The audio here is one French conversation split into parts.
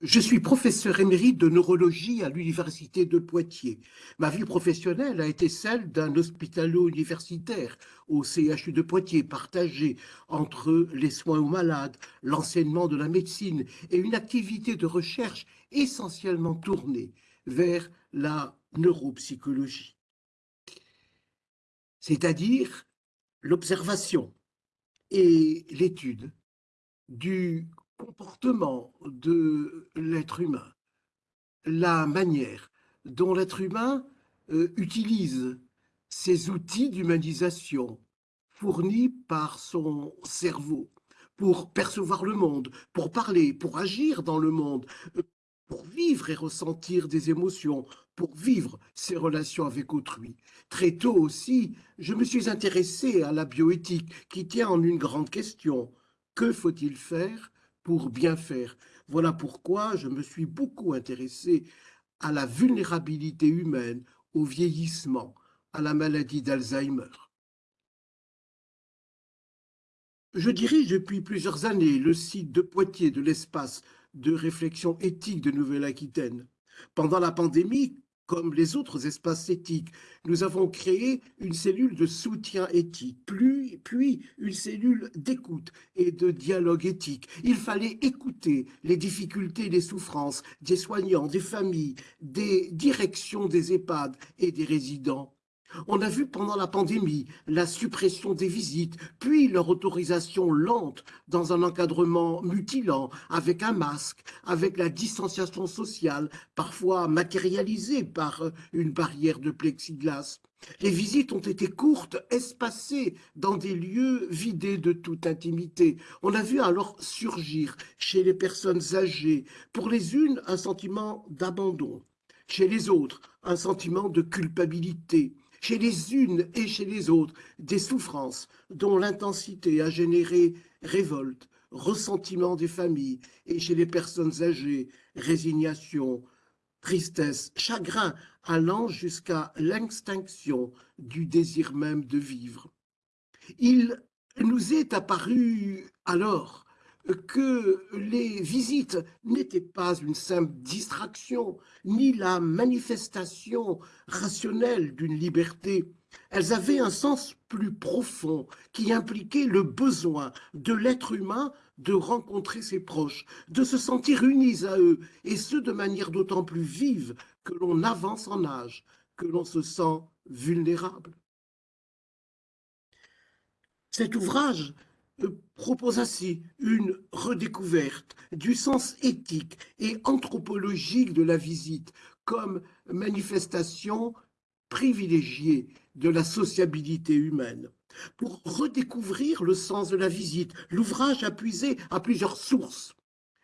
Je suis professeur émérite de neurologie à l'Université de Poitiers. Ma vie professionnelle a été celle d'un hospitalo-universitaire au CHU de Poitiers, partagé entre les soins aux malades, l'enseignement de la médecine et une activité de recherche essentiellement tournée vers la neuropsychologie. C'est-à-dire l'observation et l'étude du comportement de l'être humain, la manière dont l'être humain euh, utilise ces outils d'humanisation fournis par son cerveau pour percevoir le monde, pour parler, pour agir dans le monde, euh, pour vivre et ressentir des émotions, pour vivre ses relations avec autrui. Très tôt aussi, je me suis intéressé à la bioéthique qui tient en une grande question. Que faut-il faire pour bien faire. Voilà pourquoi je me suis beaucoup intéressé à la vulnérabilité humaine, au vieillissement, à la maladie d'Alzheimer. Je dirige depuis plusieurs années le site de Poitiers de l'espace de réflexion éthique de Nouvelle-Aquitaine. Pendant la pandémie, comme les autres espaces éthiques, nous avons créé une cellule de soutien éthique, puis, une cellule d'écoute et de dialogue éthique. Il fallait écouter les difficultés les souffrances des soignants, des familles, des directions des EHPAD et des résidents. On a vu pendant la pandémie la suppression des visites, puis leur autorisation lente dans un encadrement mutilant, avec un masque, avec la distanciation sociale, parfois matérialisée par une barrière de plexiglas. Les visites ont été courtes, espacées, dans des lieux vidés de toute intimité. On a vu alors surgir chez les personnes âgées, pour les unes, un sentiment d'abandon, chez les autres, un sentiment de culpabilité, chez les unes et chez les autres, des souffrances dont l'intensité a généré révolte, ressentiment des familles, et chez les personnes âgées, résignation, tristesse, chagrin, allant jusqu'à l'extinction du désir même de vivre. Il nous est apparu alors que les visites n'étaient pas une simple distraction, ni la manifestation rationnelle d'une liberté. Elles avaient un sens plus profond qui impliquait le besoin de l'être humain de rencontrer ses proches, de se sentir unis à eux, et ce de manière d'autant plus vive que l'on avance en âge, que l'on se sent vulnérable. Cet ouvrage propose ainsi une redécouverte du sens éthique et anthropologique de la visite comme manifestation privilégiée de la sociabilité humaine. Pour redécouvrir le sens de la visite, l'ouvrage a puisé à plusieurs sources.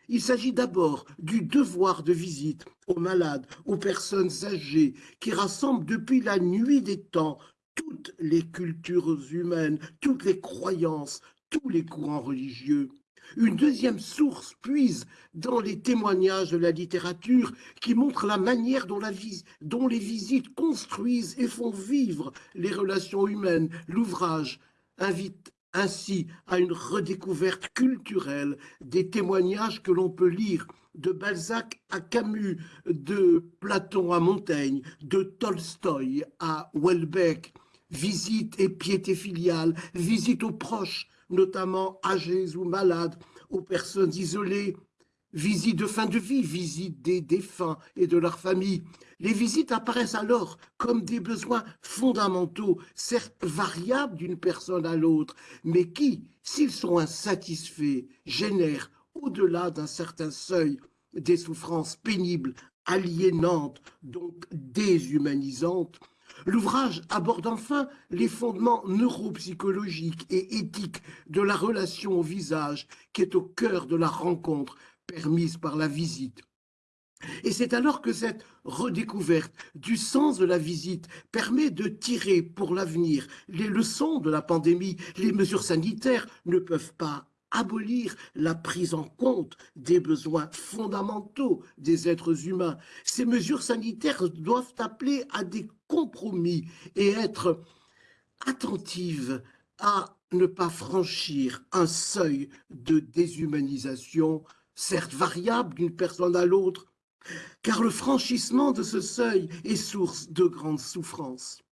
Il s'agit d'abord du devoir de visite aux malades, aux personnes âgées, qui rassemble depuis la nuit des temps toutes les cultures humaines, toutes les croyances, tous les courants religieux. Une deuxième source puise dans les témoignages de la littérature qui montrent la manière dont, la dont les visites construisent et font vivre les relations humaines. L'ouvrage invite ainsi à une redécouverte culturelle des témoignages que l'on peut lire de Balzac à Camus, de Platon à Montaigne, de Tolstoï à Welbeck, visite et piété filiale, visite aux proches, notamment âgés ou malades, aux personnes isolées, visites de fin de vie, visites des défunts et de leurs familles. Les visites apparaissent alors comme des besoins fondamentaux, certes variables d'une personne à l'autre, mais qui, s'ils sont insatisfaits, génèrent, au-delà d'un certain seuil, des souffrances pénibles, aliénantes, donc déshumanisantes, L'ouvrage aborde enfin les fondements neuropsychologiques et éthiques de la relation au visage qui est au cœur de la rencontre permise par la visite. Et c'est alors que cette redécouverte du sens de la visite permet de tirer pour l'avenir les leçons de la pandémie. Les mesures sanitaires ne peuvent pas abolir la prise en compte des besoins fondamentaux des êtres humains. Ces mesures sanitaires doivent appeler à des compromis et être attentives à ne pas franchir un seuil de déshumanisation certes variable d'une personne à l'autre, car le franchissement de ce seuil est source de grandes souffrances.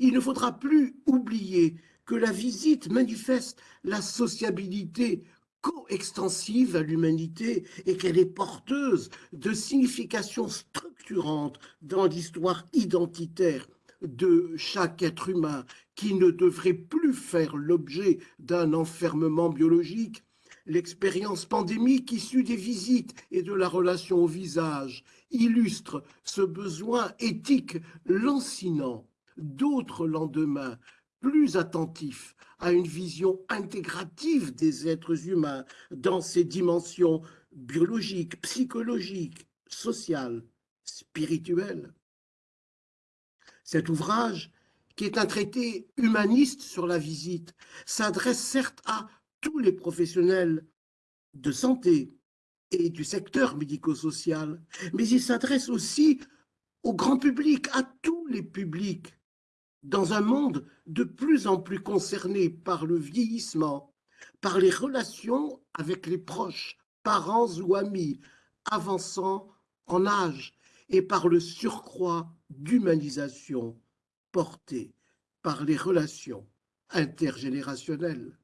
Il ne faudra plus oublier que la visite manifeste la sociabilité coextensive à l'humanité et qu'elle est porteuse de significations structurantes dans l'histoire identitaire de chaque être humain qui ne devrait plus faire l'objet d'un enfermement biologique, l'expérience pandémique issue des visites et de la relation au visage illustre ce besoin éthique lancinant. D'autres lendemains plus attentifs à une vision intégrative des êtres humains dans ses dimensions biologiques, psychologiques, sociales, spirituelles. Cet ouvrage, qui est un traité humaniste sur la visite, s'adresse certes à tous les professionnels de santé et du secteur médico-social, mais il s'adresse aussi au grand public, à tous les publics, dans un monde de plus en plus concerné par le vieillissement, par les relations avec les proches, parents ou amis, avançant en âge, et par le surcroît d'humanisation porté par les relations intergénérationnelles.